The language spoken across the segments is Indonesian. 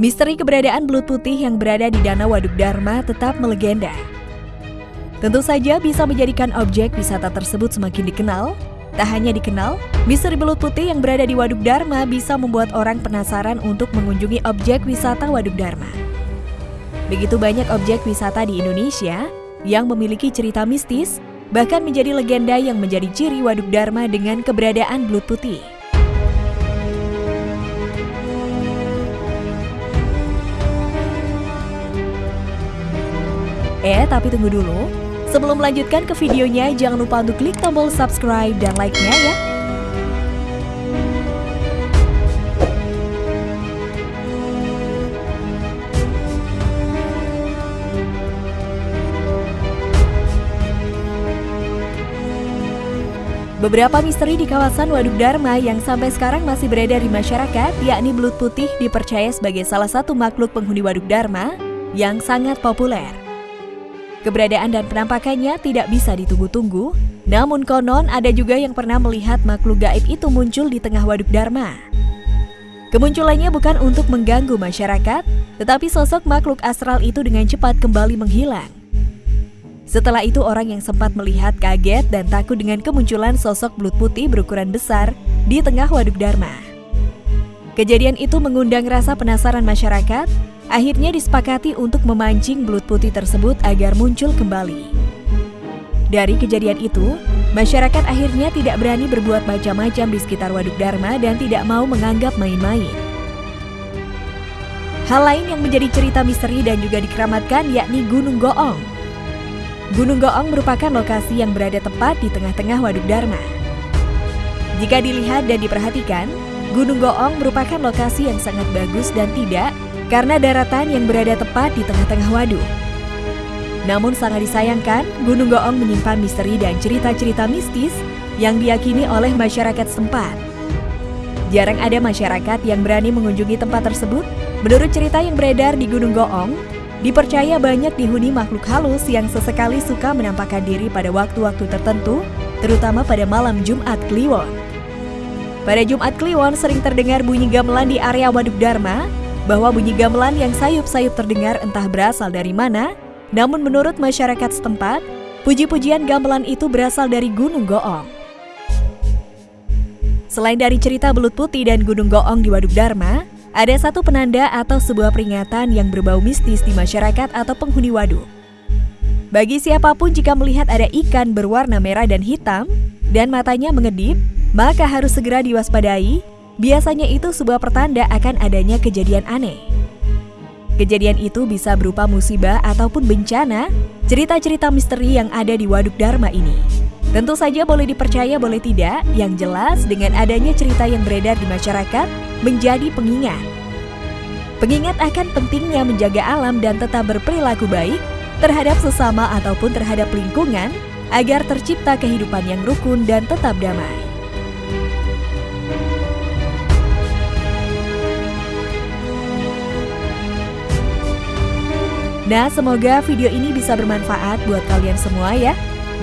Misteri keberadaan belut putih yang berada di Danau Waduk Dharma tetap melegenda. Tentu saja bisa menjadikan objek wisata tersebut semakin dikenal. Tak hanya dikenal, misteri belut putih yang berada di Waduk Dharma bisa membuat orang penasaran untuk mengunjungi objek wisata Waduk Dharma. Begitu banyak objek wisata di Indonesia yang memiliki cerita mistis, bahkan menjadi legenda yang menjadi ciri Waduk Dharma dengan keberadaan belut putih. Eh, tapi tunggu dulu. Sebelum melanjutkan ke videonya, jangan lupa untuk klik tombol subscribe dan like-nya ya. Beberapa misteri di kawasan Waduk Dharma yang sampai sekarang masih beredar di masyarakat, yakni belut putih dipercaya sebagai salah satu makhluk penghuni Waduk Dharma yang sangat populer. Keberadaan dan penampakannya tidak bisa ditunggu-tunggu, namun konon ada juga yang pernah melihat makhluk gaib itu muncul di tengah Waduk Dharma. Kemunculannya bukan untuk mengganggu masyarakat, tetapi sosok makhluk astral itu dengan cepat kembali menghilang. Setelah itu orang yang sempat melihat kaget dan takut dengan kemunculan sosok belut putih berukuran besar di tengah waduk Dharma. Kejadian itu mengundang rasa penasaran masyarakat, akhirnya disepakati untuk memancing belut putih tersebut agar muncul kembali. Dari kejadian itu, masyarakat akhirnya tidak berani berbuat macam-macam di sekitar waduk Dharma dan tidak mau menganggap main-main. Hal lain yang menjadi cerita misteri dan juga dikeramatkan yakni Gunung Goong Gunung Goong merupakan lokasi yang berada tepat di tengah-tengah Waduk Dharma. Jika dilihat dan diperhatikan, Gunung Goong merupakan lokasi yang sangat bagus dan tidak karena daratan yang berada tepat di tengah-tengah waduk. Namun sangat disayangkan, Gunung Goong menyimpan misteri dan cerita-cerita mistis yang diyakini oleh masyarakat setempat. Jarang ada masyarakat yang berani mengunjungi tempat tersebut. Menurut cerita yang beredar di Gunung Goong, Dipercaya banyak dihuni makhluk halus yang sesekali suka menampakkan diri pada waktu-waktu tertentu, terutama pada malam Jumat Kliwon. Pada Jumat Kliwon sering terdengar bunyi gamelan di area Waduk Dharma, bahwa bunyi gamelan yang sayup-sayup terdengar entah berasal dari mana, namun menurut masyarakat setempat, puji-pujian gamelan itu berasal dari Gunung Goong. Selain dari cerita belut putih dan Gunung Goong di Waduk Dharma, ada satu penanda atau sebuah peringatan yang berbau mistis di masyarakat atau penghuni waduk. Bagi siapa pun jika melihat ada ikan berwarna merah dan hitam dan matanya mengedip, maka harus segera diwaspadai. Biasanya itu sebuah pertanda akan adanya kejadian aneh. Kejadian itu bisa berupa musibah ataupun bencana, cerita-cerita misteri yang ada di Waduk Dharma ini. Tentu saja boleh dipercaya boleh tidak, yang jelas dengan adanya cerita yang beredar di masyarakat menjadi pengingat. Pengingat akan pentingnya menjaga alam dan tetap berperilaku baik terhadap sesama ataupun terhadap lingkungan agar tercipta kehidupan yang rukun dan tetap damai. Nah, semoga video ini bisa bermanfaat buat kalian semua ya.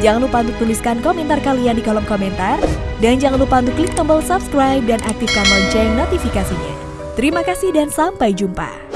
Jangan lupa untuk tuliskan komentar kalian di kolom komentar. Dan jangan lupa untuk klik tombol subscribe dan aktifkan lonceng notifikasinya. Terima kasih dan sampai jumpa.